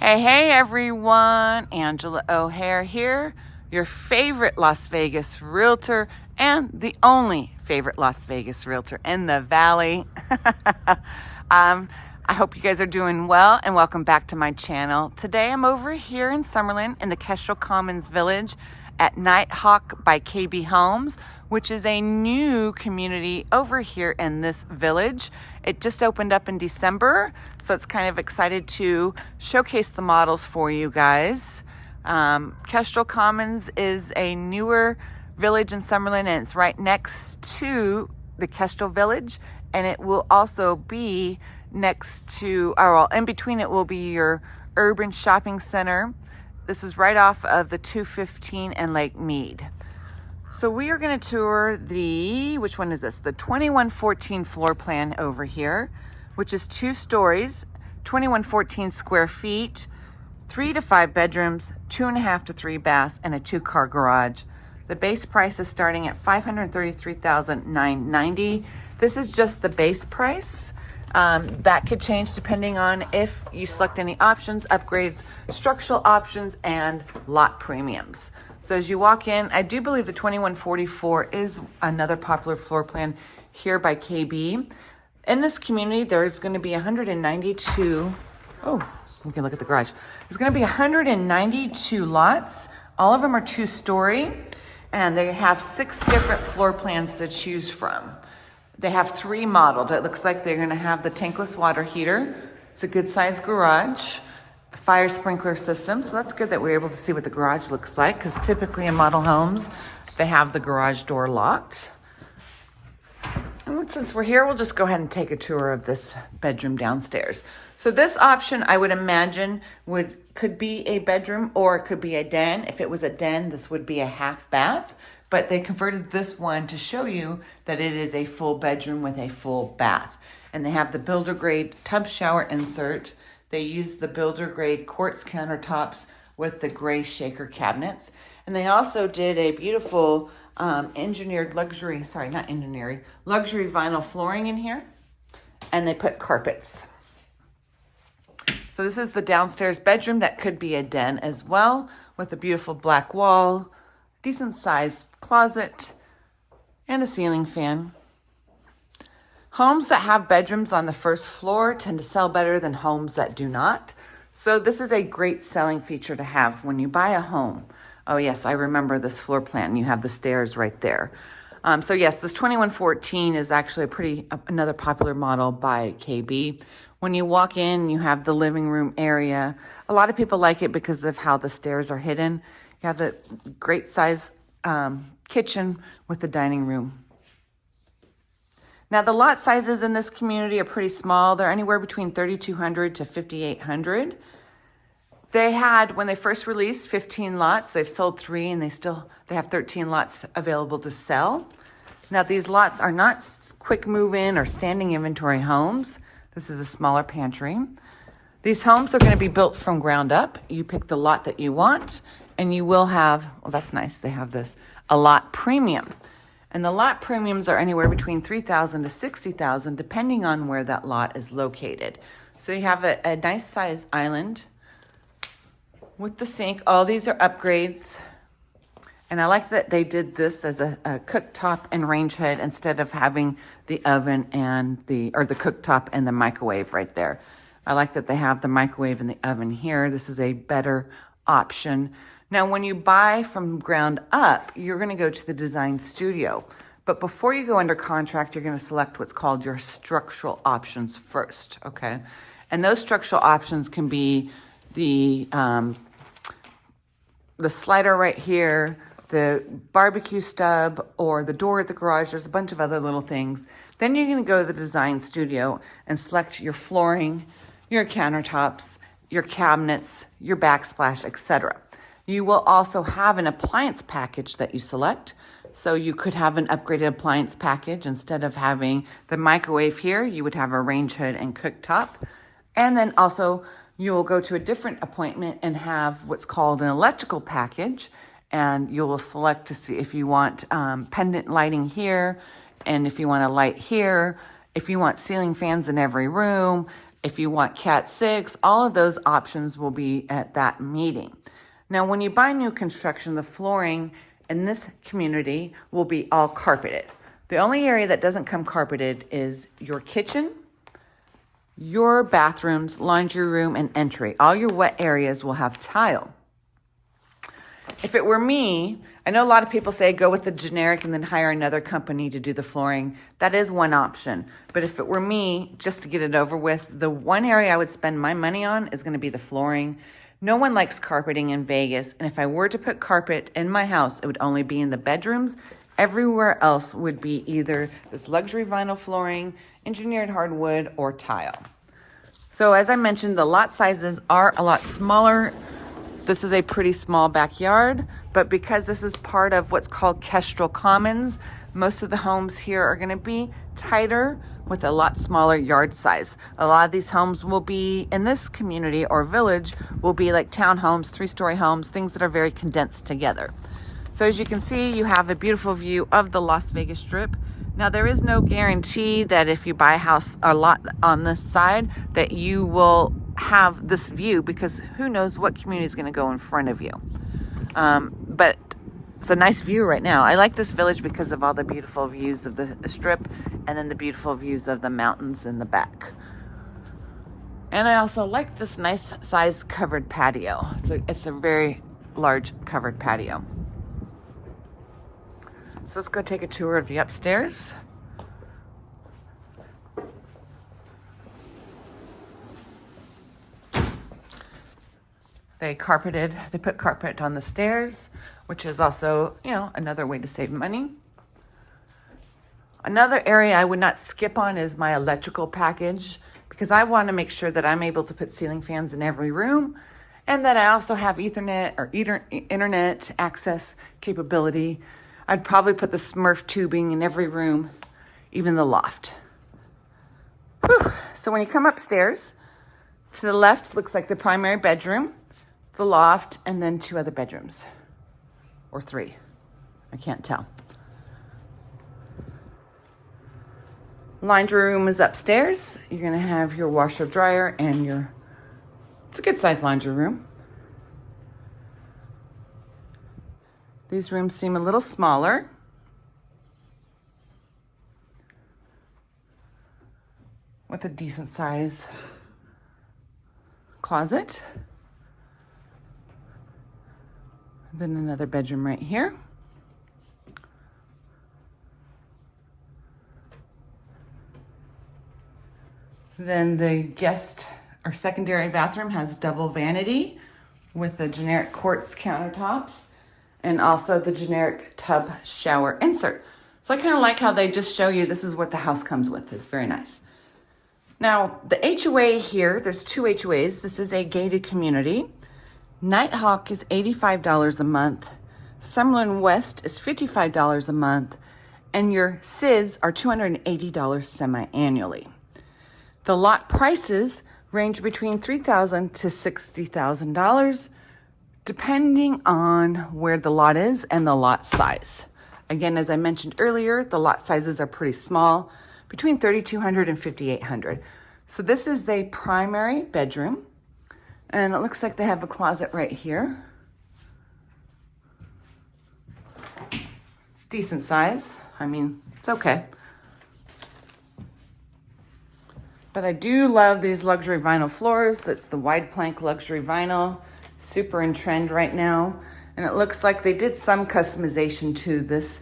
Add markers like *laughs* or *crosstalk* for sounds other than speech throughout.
Hey, hey everyone, Angela O'Hare here, your favorite Las Vegas realtor and the only favorite Las Vegas realtor in the Valley. *laughs* um, I hope you guys are doing well and welcome back to my channel. Today I'm over here in Summerlin in the Kestrel Commons Village at Nighthawk by KB Homes, which is a new community over here in this village. It just opened up in December, so it's kind of excited to showcase the models for you guys. Um, Kestrel Commons is a newer village in Summerlin and it's right next to the Kestrel Village and it will also be next to, or well, in between it will be your urban shopping center this is right off of the 215 and Lake Mead. So we are going to tour the, which one is this? The 2114 floor plan over here, which is two stories, 2114 square feet, three to five bedrooms, two and a half to three baths, and a two car garage. The base price is starting at 533,990. This is just the base price. Um, that could change depending on if you select any options, upgrades, structural options, and lot premiums. So as you walk in, I do believe the 2144 is another popular floor plan here by KB. In this community, there's going to be 192, oh, we can look at the garage. There's going to be 192 lots. All of them are two story and they have six different floor plans to choose from. They have three modeled. It looks like they're gonna have the tankless water heater. It's a good sized garage, the fire sprinkler system. So that's good that we're able to see what the garage looks like because typically in model homes, they have the garage door locked. And since we're here, we'll just go ahead and take a tour of this bedroom downstairs. So this option, I would imagine, would could be a bedroom or it could be a den. If it was a den, this would be a half bath but they converted this one to show you that it is a full bedroom with a full bath. And they have the builder grade tub shower insert. They use the builder grade quartz countertops with the gray shaker cabinets. And they also did a beautiful um, engineered luxury, sorry, not engineered, luxury vinyl flooring in here. And they put carpets. So this is the downstairs bedroom that could be a den as well with a beautiful black wall, decent sized closet, and a ceiling fan. Homes that have bedrooms on the first floor tend to sell better than homes that do not. So this is a great selling feature to have when you buy a home. Oh yes, I remember this floor plan. You have the stairs right there. Um, so yes, this 2114 is actually a pretty, uh, another popular model by KB. When you walk in, you have the living room area. A lot of people like it because of how the stairs are hidden. You have the great size um, kitchen with the dining room. Now the lot sizes in this community are pretty small. They're anywhere between 3,200 to 5,800. They had, when they first released 15 lots, they've sold three and they still, they have 13 lots available to sell. Now these lots are not quick move-in or standing inventory homes. This is a smaller pantry. These homes are gonna be built from ground up. You pick the lot that you want and you will have, well, that's nice. They have this, a lot premium. And the lot premiums are anywhere between 3000 to 60000 depending on where that lot is located. So you have a, a nice size island with the sink. All these are upgrades. And I like that they did this as a, a cooktop and range hood instead of having the oven and the, or the cooktop and the microwave right there. I like that they have the microwave and the oven here. This is a better option. Now, when you buy from ground up, you're going to go to the design studio. But before you go under contract, you're going to select what's called your structural options first, okay? And those structural options can be the, um, the slider right here, the barbecue stub, or the door at the garage. There's a bunch of other little things. Then you're going to go to the design studio and select your flooring, your countertops, your cabinets, your backsplash, etc. You will also have an appliance package that you select. So you could have an upgraded appliance package. Instead of having the microwave here, you would have a range hood and cooktop. And then also you will go to a different appointment and have what's called an electrical package. And you will select to see if you want um, pendant lighting here and if you want a light here, if you want ceiling fans in every room, if you want Cat 6, all of those options will be at that meeting. Now, when you buy new construction, the flooring in this community will be all carpeted. The only area that doesn't come carpeted is your kitchen, your bathrooms, laundry room, and entry. All your wet areas will have tile. If it were me, I know a lot of people say go with the generic and then hire another company to do the flooring. That is one option. But if it were me, just to get it over with, the one area I would spend my money on is going to be the flooring. No one likes carpeting in Vegas. And if I were to put carpet in my house, it would only be in the bedrooms. Everywhere else would be either this luxury vinyl flooring, engineered hardwood, or tile. So as I mentioned, the lot sizes are a lot smaller this is a pretty small backyard, but because this is part of what's called Kestrel Commons, most of the homes here are gonna be tighter with a lot smaller yard size. A lot of these homes will be in this community or village will be like townhomes, three-story homes, things that are very condensed together. So as you can see, you have a beautiful view of the Las Vegas Strip. Now there is no guarantee that if you buy a house a lot on this side that you will have this view because who knows what community is going to go in front of you. Um, but it's a nice view right now. I like this village because of all the beautiful views of the strip and then the beautiful views of the mountains in the back. And I also like this nice size covered patio. So it's a very large covered patio. So let's go take a tour of the upstairs. They carpeted, they put carpet on the stairs, which is also, you know, another way to save money. Another area I would not skip on is my electrical package because I want to make sure that I'm able to put ceiling fans in every room and that I also have ethernet or internet access capability. I'd probably put the Smurf tubing in every room, even the loft. Whew. So when you come upstairs, to the left looks like the primary bedroom the loft, and then two other bedrooms. Or three. I can't tell. Laundry room is upstairs. You're going to have your washer dryer and your, it's a good sized laundry room. These rooms seem a little smaller. With a decent size closet. Then another bedroom right here. Then the guest or secondary bathroom has double vanity with the generic quartz countertops and also the generic tub shower insert. So I kind of like how they just show you this is what the house comes with. It's very nice. Now, the HOA here, there's two HOAs. This is a gated community. Nighthawk is $85 a month. Summerlin West is $55 a month. And your SIDS are $280 semi-annually. The lot prices range between $3,000 to $60,000 depending on where the lot is and the lot size. Again, as I mentioned earlier, the lot sizes are pretty small, between 3,200 and 5,800. So this is the primary bedroom. And it looks like they have a closet right here. It's decent size. I mean, it's okay. But I do love these luxury vinyl floors. That's the wide plank luxury vinyl. Super in trend right now. And it looks like they did some customization to this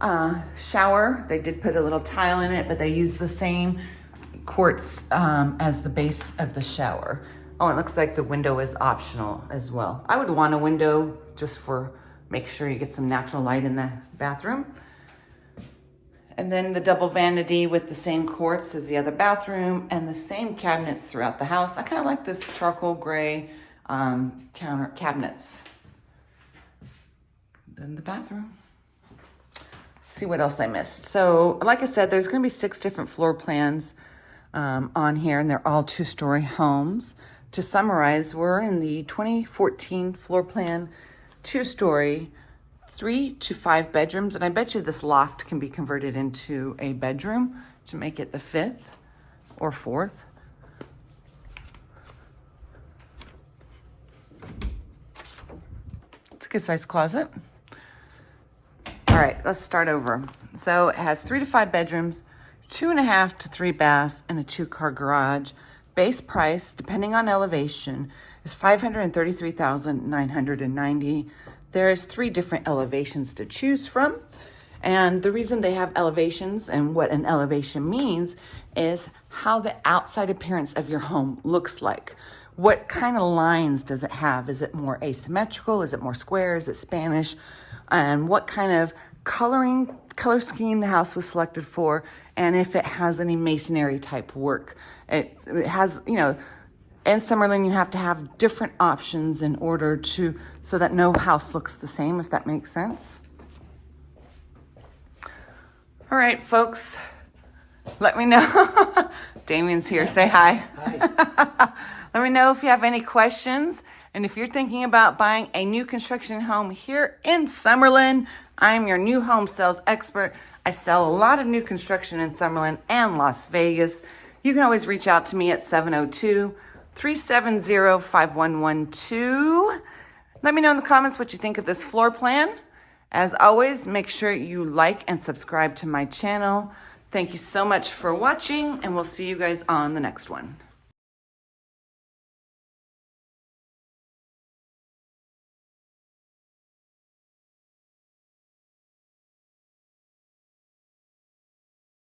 uh, shower. They did put a little tile in it, but they used the same quartz um, as the base of the shower. Oh, it looks like the window is optional as well. I would want a window just for make sure you get some natural light in the bathroom. And then the double vanity with the same quartz as the other bathroom and the same cabinets throughout the house. I kind of like this charcoal gray um, counter cabinets. Then the bathroom. see what else I missed. So like I said, there's gonna be six different floor plans um, on here and they're all two-story homes to summarize, we're in the 2014 floor plan, two-story, three to five bedrooms, and I bet you this loft can be converted into a bedroom to make it the fifth or fourth. It's a good sized closet. All right, let's start over. So it has three to five bedrooms, two and a half to three baths, and a two car garage. Base price, depending on elevation, is 533,990. There's three different elevations to choose from. And the reason they have elevations and what an elevation means is how the outside appearance of your home looks like. What kind of lines does it have? Is it more asymmetrical? Is it more square? Is it Spanish? And what kind of coloring, color scheme the house was selected for, and if it has any masonry type work. It, it has, you know, in Summerlin, you have to have different options in order to, so that no house looks the same, if that makes sense. All right, folks, let me know. *laughs* Damien's here. Say hi. Hi. *laughs* let me know if you have any questions. And if you're thinking about buying a new construction home here in Summerlin, I'm your new home sales expert. I sell a lot of new construction in Summerlin and Las Vegas. You can always reach out to me at 702 370 5112. Let me know in the comments what you think of this floor plan. As always, make sure you like and subscribe to my channel. Thank you so much for watching, and we'll see you guys on the next one.